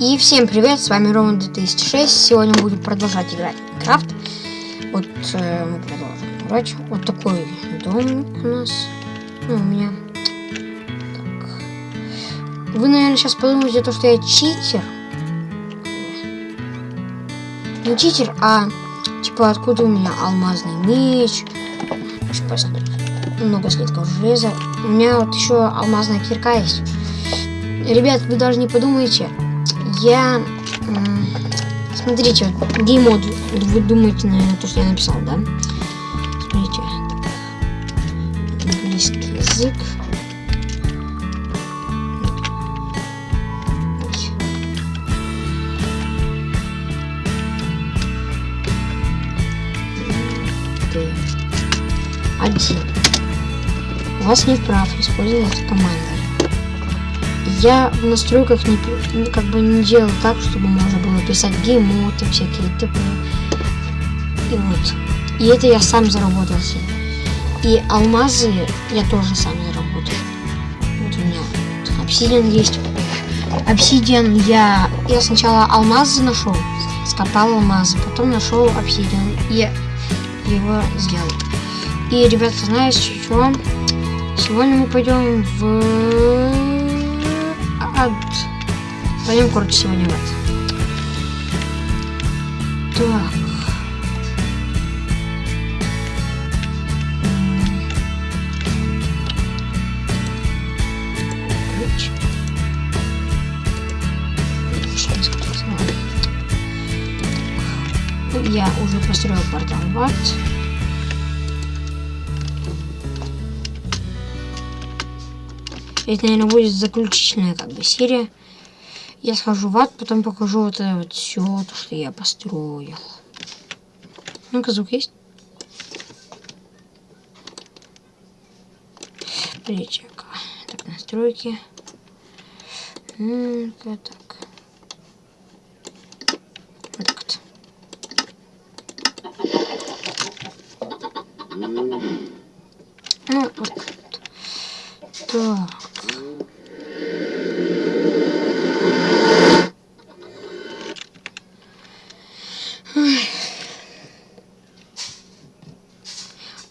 И всем привет, с вами Рома 2006. Сегодня мы будем продолжать играть в Minecraft. Вот э, мы продолжим играть. Вот такой дом у нас. Ну, у меня. Так. Вы, наверное, сейчас подумаете, то, что я читер. Не читер, а типа откуда у меня алмазный меч. Много слитков железа. У меня вот еще алмазная кирка есть. Ребят, вы даже не подумайте, я... Смотрите, геймод, вы думаете, наверное, то, что я написал, да? Смотрите, английский язык. Один. У вас нет прав использовать команды я в настройках не, как бы не делал так, чтобы можно было писать геймоты, всякие т.п. И вот. И это я сам заработал себе. И алмазы я тоже сам заработал. Вот у меня обсидиан есть. Обсидиан я... Я сначала алмазы нашел, скопал алмазы, потом нашел обсидиан и его сделал. И, ребята, знаете что? Сегодня мы пойдем в ад. Пойдем, короче, сегодня в ад. Так. Ключ. Я уже построил портал в ад. Это, наверное, будет заключительная как бы серия. Я схожу в ад, потом покажу вот это вот все, то, что я построил. Ну-ка, звук есть? Плечик. Так, настройки. Ну-ка, так. Вот так вот. Ну, вот. Так.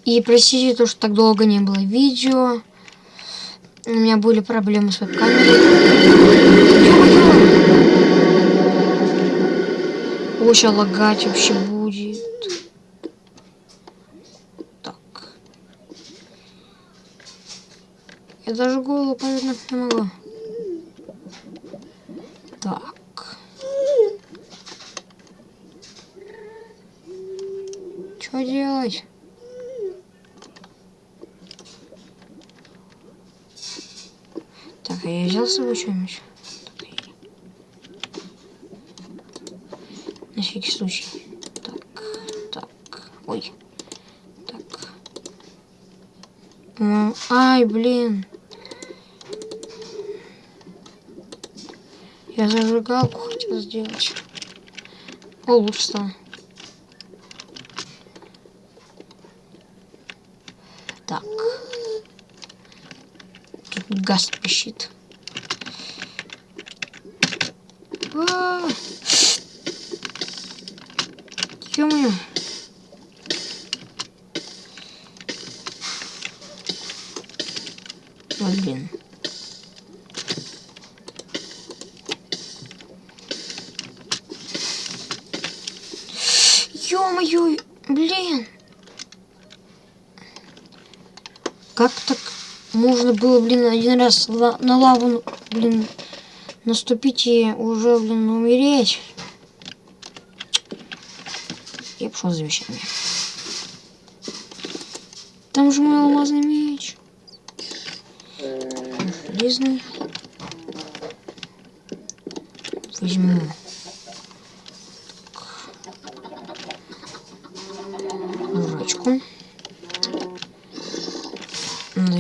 И простите то, что так долго не было видео. У меня были проблемы с веб-камерой. Очень лагать вообще будет. Так. Я даже голову повернуть не могу. Так. Что делать? Так, а я взял с собой что-нибудь? На всякий случай. Так, так. Ой. Так. Ну, ай, блин. Я зажигалку хотел сделать. О, лучше стало. Так газ пищит. А Ё-моё. Вот, блин. Ё-моё, блин. Как так можно было, блин, один раз на лаву, блин, наступить и уже, блин, умереть. Я пошел за вещами. Там же мой алмазный меч. Железный. Возьму. Жрачку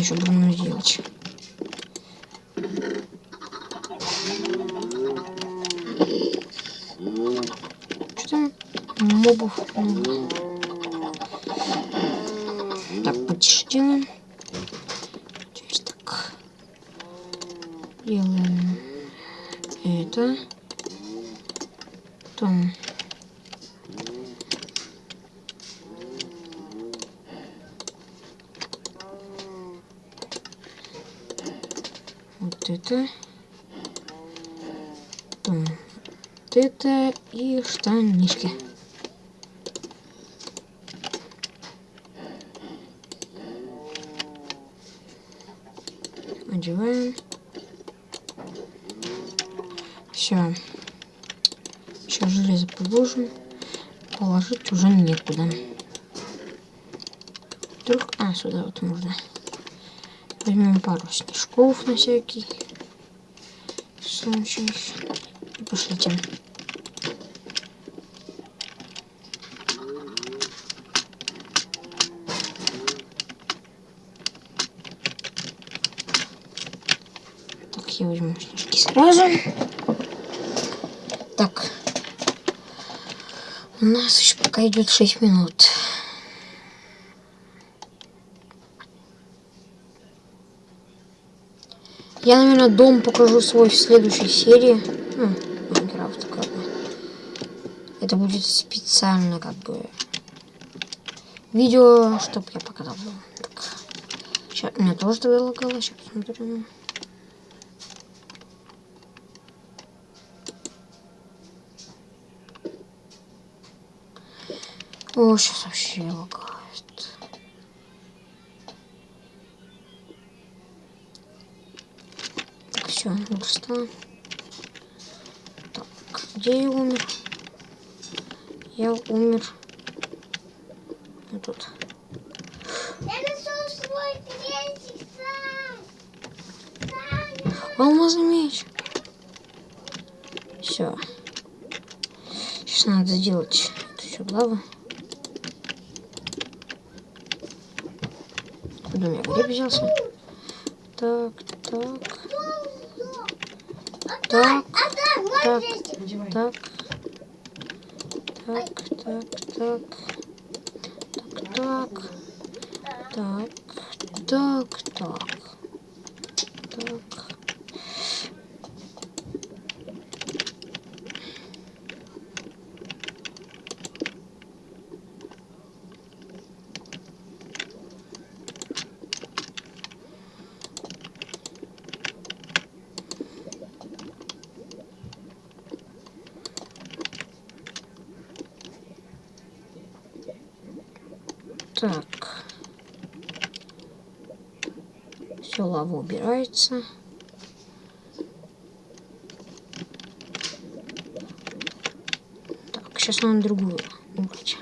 еще сделать. Что там? Мобов. Так, делаем. Теперь так. Делаем это. Там. Вот это. Там. Вот это и штанишки. Одеваем. Все. Сейчас железо положим. Положить уже некуда. Вдруг... А, сюда вот можно. Возьмем пару снежков на всякий случай. И пошлите. Так, я возьму снежки сразу. Так. У нас еще пока идет 6 минут. Я, наверное, дом покажу свой в следующей серии. Ну, Майнкрафт, как бы. Это будет специально, как бы, видео, чтобы я показал дом. Так. Сейчас, у меня тоже тогда лагало, сейчас посмотрим. О, сейчас вообще лагает. Все, просто. Так, где я умер? Я умер. Вот тут. Я нашел свой сам. Сам. Алмазный меч. Все. Сейчас надо сделать эту всю лаву. Куда у меня гриб взялся? Так, так, так, А да, мой Так. крестик. Надевай. так, так, так, так, так, так, так, так, так, так. Все, лава убирается. Так, сейчас надо другую убрать.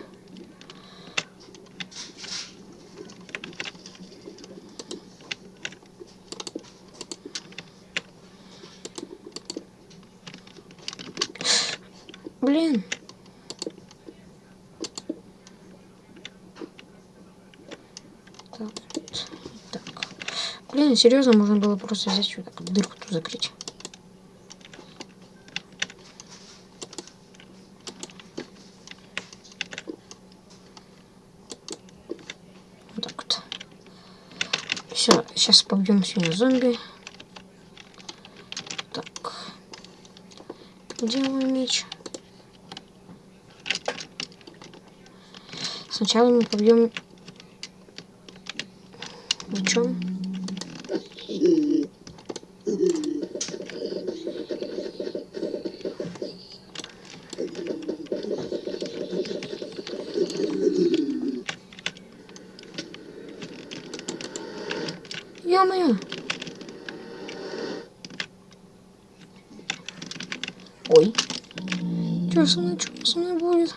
Блин. Так, вот так. Блин, серьезно, можно было просто взять вот так дырку тут закрыть. Вот так вот. Все, сейчас побьем сегодня зомби. Так. Где мой меч? Сначала мы побьем Ё-моё! Ой. Что со мной, что со мной будет?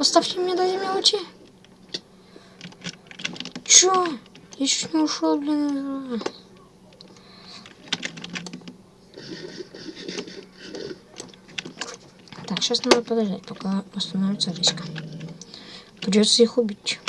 Оставьте меня до мелочи. Чё? Я чуть не ушел, блин. Так, сейчас надо подождать, пока восстановится речка. Придется их убить.